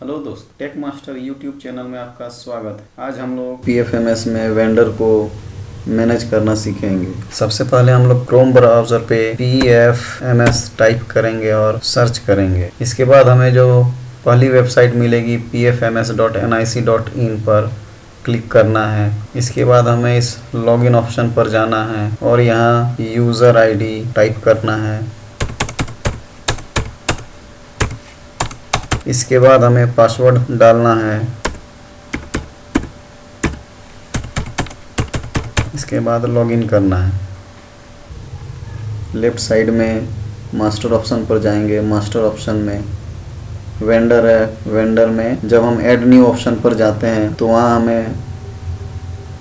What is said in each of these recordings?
Hello दोस्त take master YouTube channel में आपका स्वागत है। आज हम लोग पीएफएमएस में वेंडर को मैनेज करना सीखेंगे। सबसे पहले हम लोग क्रोम ब्राउज़र पे पीएफएमएस टाइप करेंगे और सर्च करेंगे। इसके बाद हमें जो पहली वेबसाइट मिलेगी pfms.nic.in पर क्लिक करना है। इसके बाद हमें इस लॉगिन ऑप्शन पर जाना है और यहाँ यूज़र आईडी टाइप करना है। इसके बाद हमें पासवर्ड डालना है। इसके बाद लॉगिन करना है। लेफ़्ट साइड में मास्टर ऑप्शन पर जाएँगे। मास्टर ऑप्शन में वेंडर है। वेंडर में जब हम ऐड न्यू ऑप्शन पर जाते हैं तो वहाँ हमें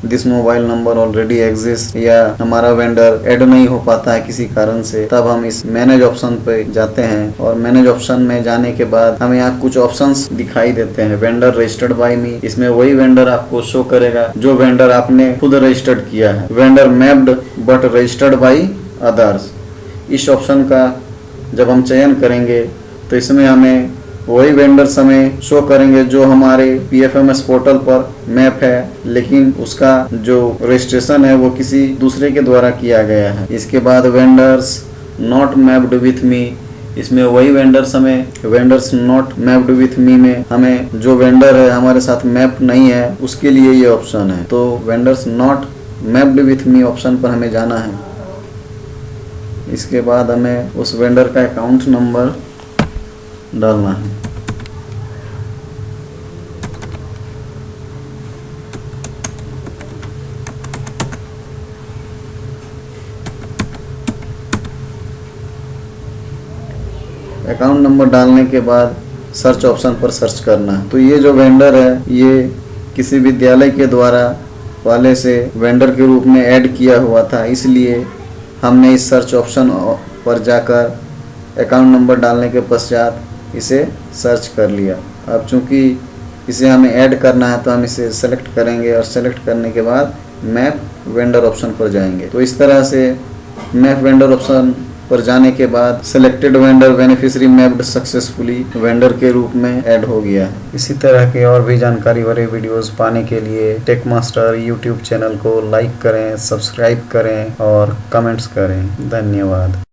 this mobile number already exist या हमारा वेंडर ऐड नहीं हो पाता है किसी कारण से, तब हम इस मैनेज ऑप्शन पे जाते हैं और मैनेज ऑप्शन में जाने के बाद हमें यहाँ कुछ ऑप्शंस दिखाई देते हैं। वेंडर रजिस्टर्ड बाय मी इसमें वही वेंडर आपको शो करेगा जो वेंडर आपने खुद रजिस्टर्ड किया है। Vendor mapped but registered by others इस ऑप्शन का जब हम चयन करेंगे तो इसमें हमें वही वेंडर्स हमें शो करेंगे जो हमारे पीएफएमएस पोर्टल पर मैप है, लेकिन उसका जो रजिस्ट्रेशन है वो किसी दूसरे के द्वारा किया गया है। इसके बाद vendors not mapped with me इसमें वही वेंडर्स हमें vendors not mapped with me में हमें जो वेंडर है, हमारे साथ मैप नहीं है, उसके लिए ये ऑप्शन है। तो vendors not mapped with me option पर हमें जाना है। इसके बाद हमें उस वेंडर का अकाउंट नंबर डालना है। अकाउंट नंबर डालने के बाद सर्च ऑप्शन पर सर्च करना तो ये जो वेंडर है, ये किसी विद्यालय के द्वारा पहले से वेंडर के रूप में ऐड किया हुआ था, इसलिए हमने इस सर्च ऑप्शन पर जाकर अकाउंट नंबर डालने के पश्चात इसे सर्च कर लिया। अब चूँकि इसे हमें ऐड करना है तो हम इसे सेलेक्ट करेंगे और सेलेक्ट करने के बाद मैप वेंडर ऑप्शन पर जाएँगे। तो इस तरह से मैप वेंडर ऑप्शन पर जाने के बाद selected vendor beneficiary mapped successfully vendor के रूप में ऐड हो गया है। इसी तरह के और भी जानकारी भरे वीडियोस पाने के लिए टेक मास्टर यूट्यूब चैनल को लाइक करें सब्सक्राइब करें और कमेंट्स करें। धन्यवाद।